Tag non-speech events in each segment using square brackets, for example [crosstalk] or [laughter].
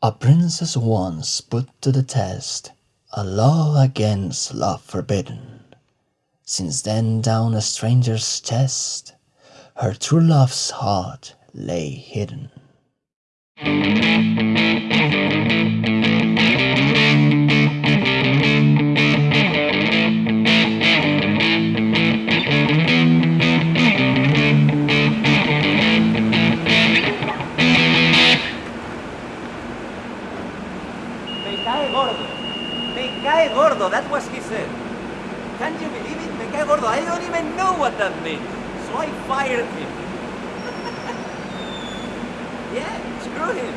A princess once put to the test A law against love forbidden. Since then down a stranger's chest Her true love's heart lay hidden. Me cae gordo. That's what he uh, said. Can't you believe it? Me cae gordo. I don't even know what that means. So I fired him. [laughs] yeah, screw him.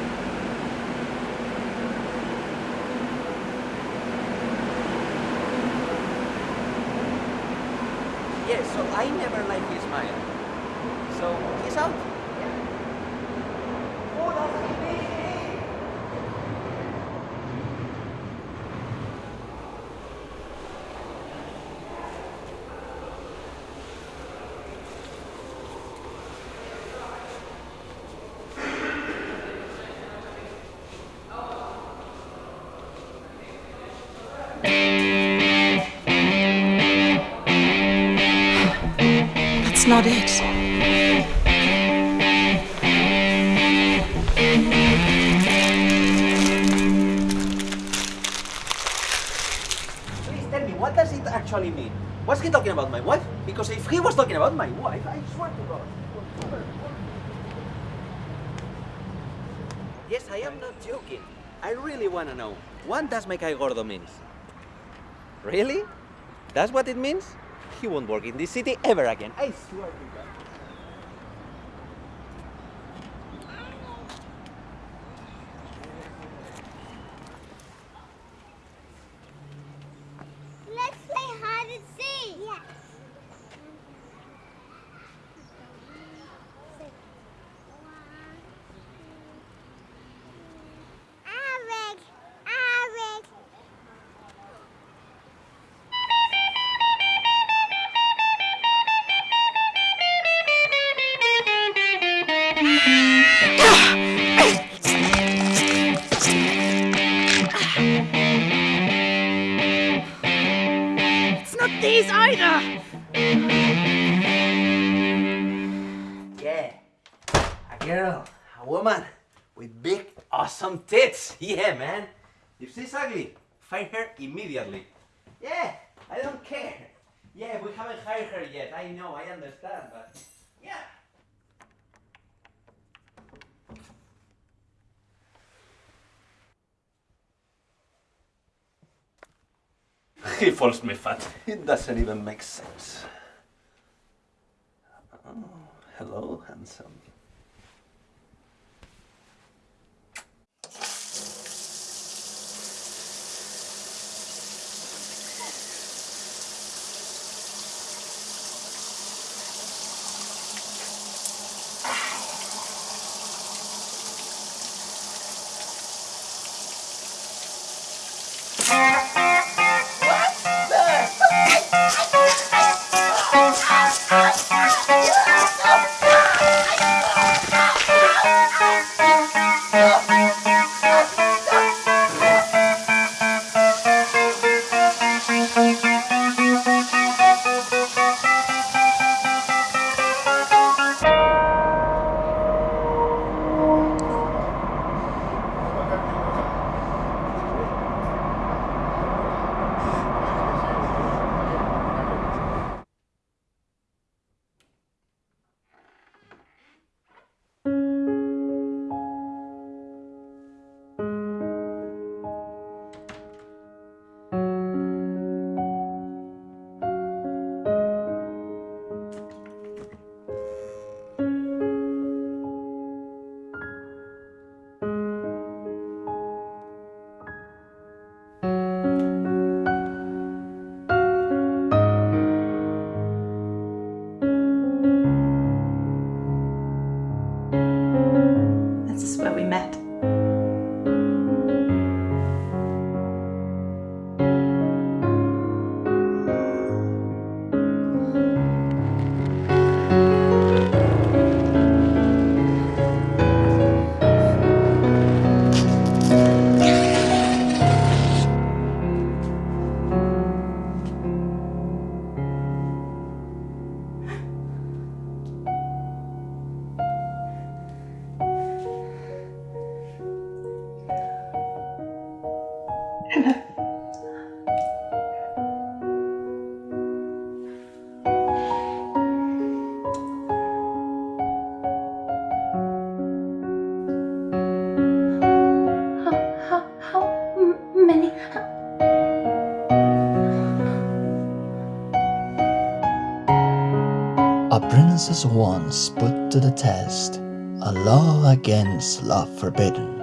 Yeah, so I never like his smile. So he's out. That's. Please tell me, what does it actually mean? Was he talking about my wife? Because if he was talking about my wife, I swear to God. Yes, I am not joking. I really want to know. What does me cae gordo means? Really? That's what it means? He won't work in this city ever again. I swear to God. Girl, a woman with big, awesome tits. Yeah, man. If she's ugly, fire her immediately. Yeah, I don't care. Yeah, we haven't hired her yet. I know, I understand, but yeah. [laughs] He falls me fat. It doesn't even make sense. Oh, hello, handsome. How, how, how many? A princess once put to the test a law against love forbidden.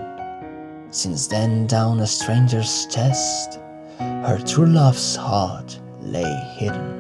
Since then, down a stranger's chest, her true love's heart lay hidden.